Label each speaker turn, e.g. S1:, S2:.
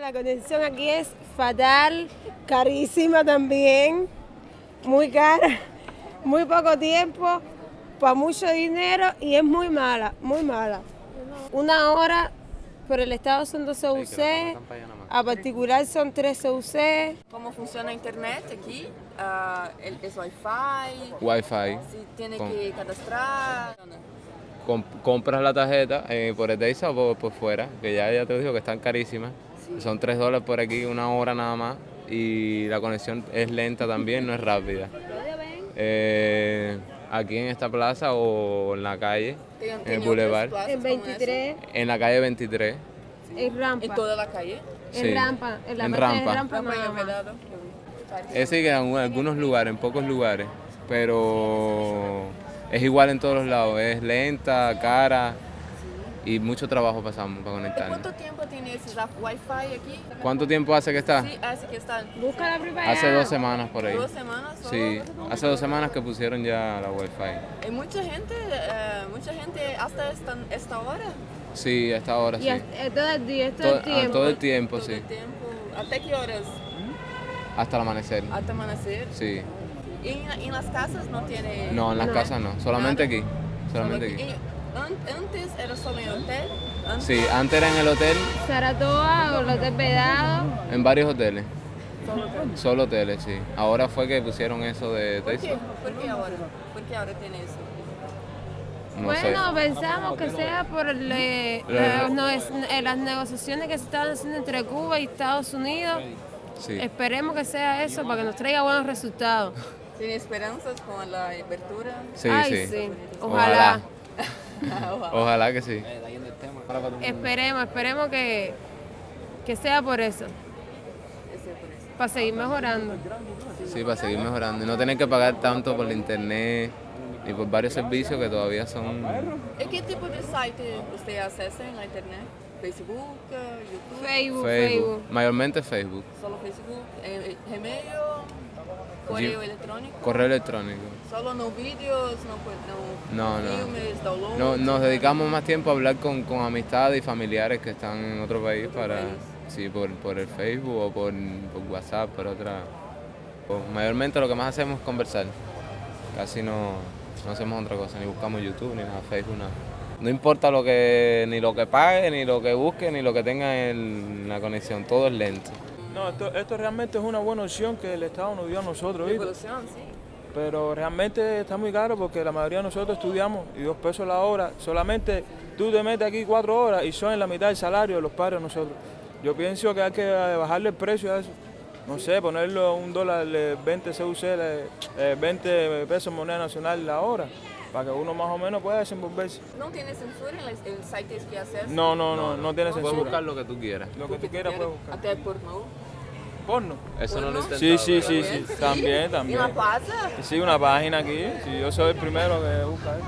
S1: La conexión aquí es fatal, carísima también, muy cara, muy poco tiempo, para mucho dinero y es muy mala, muy mala. Una hora por el estado son 12 UC, a particular son 13 UC.
S2: ¿Cómo funciona internet aquí? El- ¿Es Wi-Fi?
S3: Wi-Fi.
S2: Si tiene que cadastrar.
S3: Com- compras la tarjeta eh, por Edesa o por, por fuera, que ya, ya te digo que están carísimas. Son 3 dólares por aquí, una hora nada más. Y la conexión es lenta también, no es rápida. Eh, aquí en esta plaza o en la calle,
S2: ¿Tiene-
S3: en el boulevard,
S1: En
S2: como esa?
S1: 23,
S3: en la calle 23.
S1: en rampa.
S2: ¿En toda la calle?
S1: En
S3: sí,
S1: rampa, en la
S3: en rampa.
S1: rampa
S2: Rampa. Enredado.
S3: Es sí que en algunos lugares, en pocos lugares, pero es igual en todos los lados, es lenta, cara y mucho trabajo pasamos para
S2: ¿Y
S3: conectarnos.
S2: cuánto tiempo tiene ese zap Wi-Fi aquí?
S3: ¿Cuánto tiempo hace que está?
S2: Sí, hace que están
S1: Busca la privada.
S3: Hace dos semanas por ahí.
S2: dos semanas solo.
S3: Sí, hace dos semanas que pusieron ya la wifi.
S2: Hay mucha gente, eh, mucha gente hasta esta, esta hora.
S3: Sí, hasta ahora
S1: Y
S3: sí.
S1: hasta- eh, todo el día, todo
S3: To-
S1: el
S3: ah,
S1: tiempo.
S3: todo el tiempo,
S2: todo
S3: sí.
S2: el tiempo. ¿Hasta qué horas?
S3: Hasta el amanecer.
S2: Hasta amanecer.
S3: Sí.
S2: ¿Y en, en las casas no tiene?
S3: No, en las
S1: No.
S3: casas no, solamente
S2: Nada.
S3: aquí. Solamente
S2: Solo
S3: aquí.
S2: Y an- antes era solo en hotel. Antes
S3: Sí, antes era en el hotel,
S1: Saratoga o el Hotel Vedado.
S3: en varios hoteles.
S2: solo hotel.
S3: Solo hoteles, sí. Ahora fue que pusieron eso de
S2: ¿Por qué? ¿Por qué ahora? ¿Por qué ahora tiene eso?
S3: No sé.
S1: bueno, pensamos que sea por el, eh, no- eh, las negociaciones que se estaban haciendo entre Cuba y Estados Unidos.
S3: Sí.
S1: Esperemos que sea eso para que nos traiga buenos resultados.
S2: ¿Tiene esperanzas con la apertura?
S3: Sí,
S1: Ay,
S3: sí.
S1: Ojalá.
S2: Ojalá.
S3: Ojalá que sí.
S1: Esperemos, esperemos que, que sea por eso,
S2: Ese por eso.
S1: para seguir mejorando.
S3: Sí, para seguir mejorando. Y no tener que pagar tanto por el internet y por varios servicios que todavía son...
S2: ¿Y qué tipo de site usted acesa en la internet? ¿Facebook, YouTube?
S1: Facebook,
S3: Facebook.
S1: Facebook.
S3: Mayormente Facebook.
S2: ¿Solo Facebook? Eh, eh, ¿Gmail? ¿Correo electrónico?
S3: Correo electrónico.
S2: ¿Solo no vídeos, no, pues,
S3: No,
S2: no,
S3: no.
S2: filmes, downloads?
S3: No, nos dedicamos más tiempo a hablar con, con amistades y familiares que están en otro país
S2: Otro
S3: para...
S2: país.
S3: Sí, por, por el Facebook o por, por WhatsApp, por otra... mayormente lo que más hacemos es conversar. Casi no, no hacemos otra cosa, ni buscamos YouTube, ni nada, Facebook, nada. No importa lo que, ni lo que pague, ni lo que busque, ni lo que tenga en la conexión, todo es lento.
S4: No, esto, esto realmente es una buena opción que el Estado nos dio a nosotros, ¿viste?
S2: Revolución, sí.
S4: pero realmente está muy caro porque la mayoría de nosotros estudiamos y dos pesos la hora, solamente tú te metes aquí cuatro horas y son en la mitad del salario de los padres de nosotros. Yo pienso que hay que eh, bajarle el precio a eso. No sé, ponerlo a un dólar, eh, 20 CUC, eh, 20 pesos moneda nacional la hora, para que uno más o menos pueda desenvolverse.
S2: ¿No tiene censura en los en sites que haces?
S4: No, no, no, no, tiene
S3: Puedes buscar
S4: censura.
S3: lo que tú quieras.
S4: Lo que tú quieras puedes buscar.
S2: Porno.
S4: Porno.
S3: Eso no lo he intentado.
S4: Sí, sí, sí, sí, también,
S2: ¿En
S4: también.
S2: la plaza?
S4: Sí, una página aquí, sí, yo soy el primero que busca eso.